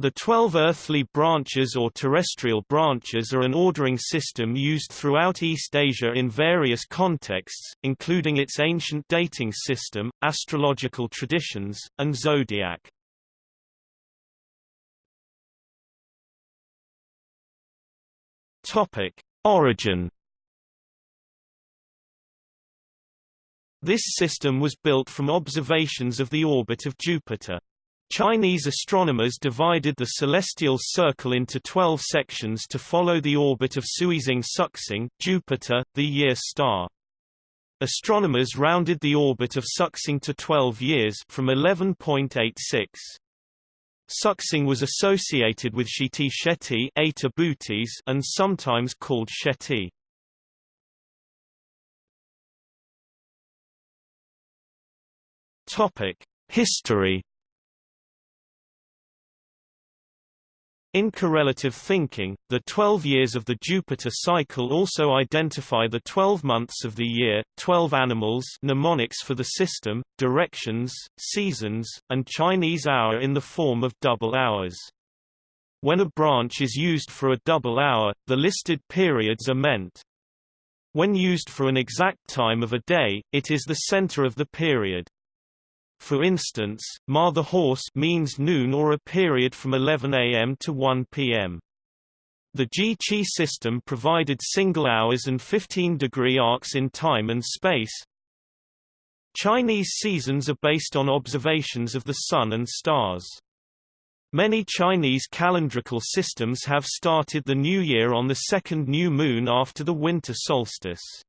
The twelve earthly branches or terrestrial branches are an ordering system used throughout East Asia in various contexts, including its ancient dating system, astrological traditions, and zodiac. Origin This system was built from observations of the orbit of Jupiter. Chinese astronomers divided the celestial circle into 12 sections to follow the orbit of Suizing Suxing, Jupiter, the year star. Astronomers rounded the orbit of Suxing to 12 years from 11.86. Suxing was associated with Shiti Sheti and sometimes called Sheti. History In correlative thinking, the 12 years of the Jupiter cycle also identify the 12 months of the year, 12 animals mnemonics for the system, directions, seasons, and Chinese hour in the form of double hours. When a branch is used for a double hour, the listed periods are meant. When used for an exact time of a day, it is the center of the period. For instance, ma the horse means noon or a period from 11 am to 1 pm. The Ji-Qi system provided single hours and 15-degree arcs in time and space. Chinese seasons are based on observations of the sun and stars. Many Chinese calendrical systems have started the new year on the second new moon after the winter solstice.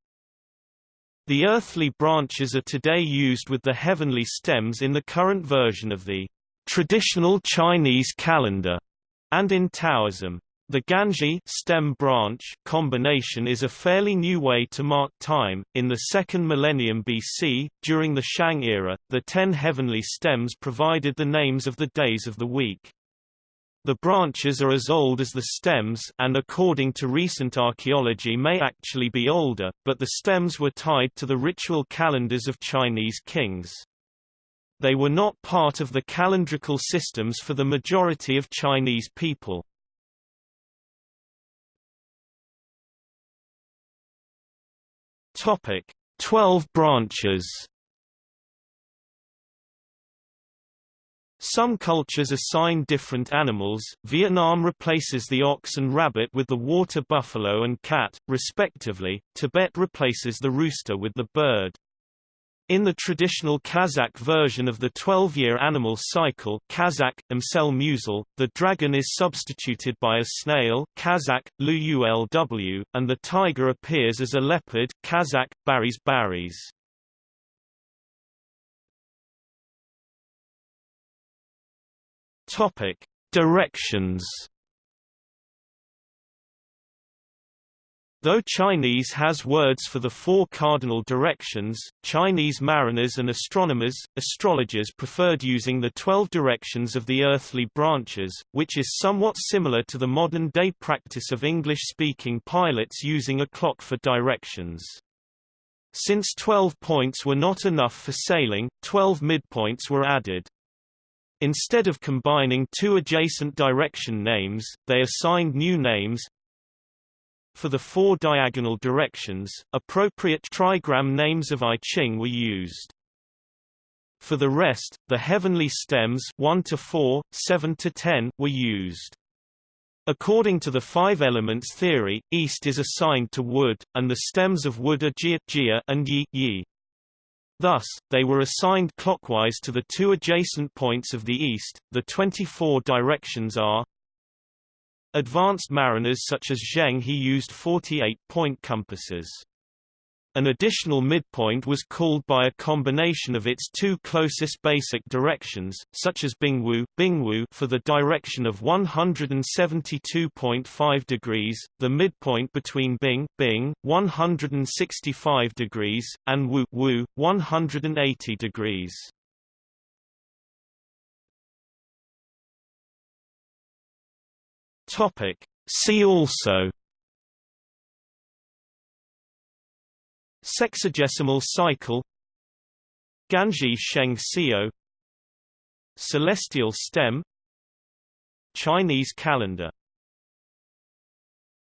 The earthly branches are today used with the heavenly stems in the current version of the traditional Chinese calendar and in Taoism. The Ganzhi stem branch combination is a fairly new way to mark time. In the second millennium BC, during the Shang era, the ten heavenly stems provided the names of the days of the week. The branches are as old as the stems and according to recent archaeology may actually be older, but the stems were tied to the ritual calendars of Chinese kings. They were not part of the calendrical systems for the majority of Chinese people. Topic: 12 branches Some cultures assign different animals. Vietnam replaces the ox and rabbit with the water buffalo and cat, respectively. Tibet replaces the rooster with the bird. In the traditional Kazakh version of the 12-year animal cycle Kazakh, Amsel the dragon is substituted by a snail Kazakh, Lulw, and the tiger appears as a leopard Kazakh, Baris Baris. Topic: Directions. Though Chinese has words for the four cardinal directions, Chinese mariners and astronomers, astrologers preferred using the twelve directions of the earthly branches, which is somewhat similar to the modern-day practice of English-speaking pilots using a clock for directions. Since 12 points were not enough for sailing, 12 midpoints were added. Instead of combining two adjacent direction names, they assigned new names. For the four diagonal directions, appropriate trigram names of I Ching were used. For the rest, the heavenly stems 1 to 4, 7 to 10 were used. According to the five elements theory, east is assigned to wood, and the stems of wood are jia, jia and yi, yi. Thus, they were assigned clockwise to the two adjacent points of the east. The 24 directions are Advanced mariners such as Zheng He used 48-point compasses. An additional midpoint was called by a combination of its two closest basic directions, such as Bingwu, Bingwu for the direction of 172.5 degrees, the midpoint between Bing, Bing 165 degrees, and Wu, Wu 180 degrees. Topic. See also Sexagesimal cycle Ganzhi Sheng Xiu Celestial stem Chinese calendar